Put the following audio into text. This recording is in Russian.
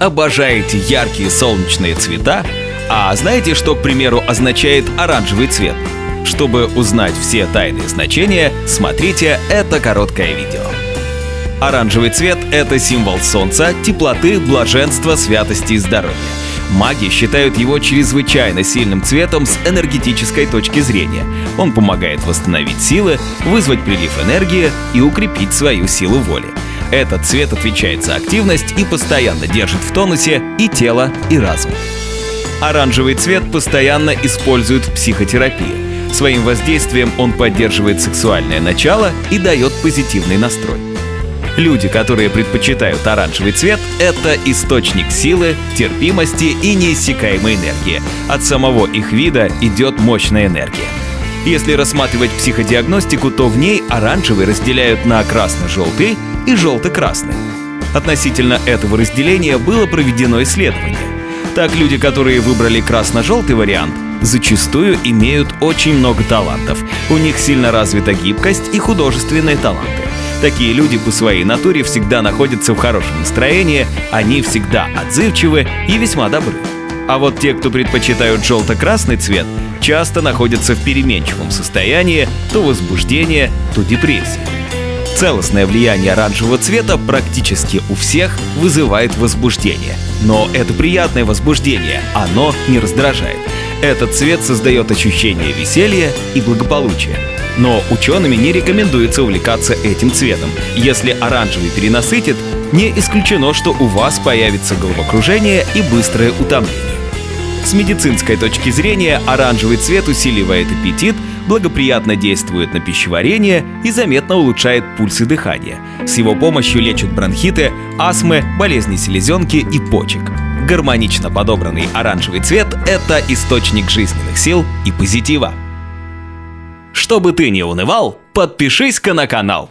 обожаете яркие солнечные цвета? А знаете, что, к примеру, означает оранжевый цвет? Чтобы узнать все тайные значения, смотрите это короткое видео. Оранжевый цвет — это символ солнца, теплоты, блаженства, святости и здоровья. Маги считают его чрезвычайно сильным цветом с энергетической точки зрения. Он помогает восстановить силы, вызвать прилив энергии и укрепить свою силу воли. Этот цвет отвечает за активность и постоянно держит в тонусе и тело, и разум. Оранжевый цвет постоянно используют в психотерапии. Своим воздействием он поддерживает сексуальное начало и дает позитивный настрой. Люди, которые предпочитают оранжевый цвет, это источник силы, терпимости и неиссякаемой энергии. От самого их вида идет мощная энергия. Если рассматривать психодиагностику, то в ней оранжевый разделяют на красно-желтый и желто-красный. Относительно этого разделения было проведено исследование. Так люди, которые выбрали красно-желтый вариант, зачастую имеют очень много талантов. У них сильно развита гибкость и художественные таланты. Такие люди по своей натуре всегда находятся в хорошем настроении, они всегда отзывчивы и весьма добры. А вот те, кто предпочитают желто-красный цвет, часто находятся в переменчивом состоянии, то возбуждение, то депрессия. Целостное влияние оранжевого цвета практически у всех вызывает возбуждение. Но это приятное возбуждение, оно не раздражает. Этот цвет создает ощущение веселья и благополучия. Но учеными не рекомендуется увлекаться этим цветом. Если оранжевый перенасытит, не исключено, что у вас появится головокружение и быстрое утомление. С медицинской точки зрения оранжевый цвет усиливает аппетит, благоприятно действует на пищеварение и заметно улучшает пульс и дыхание. С его помощью лечат бронхиты, астмы, болезни селезенки и почек. Гармонично подобранный оранжевый цвет — это источник жизненных сил и позитива. Чтобы ты не унывал, подпишись-ка на канал.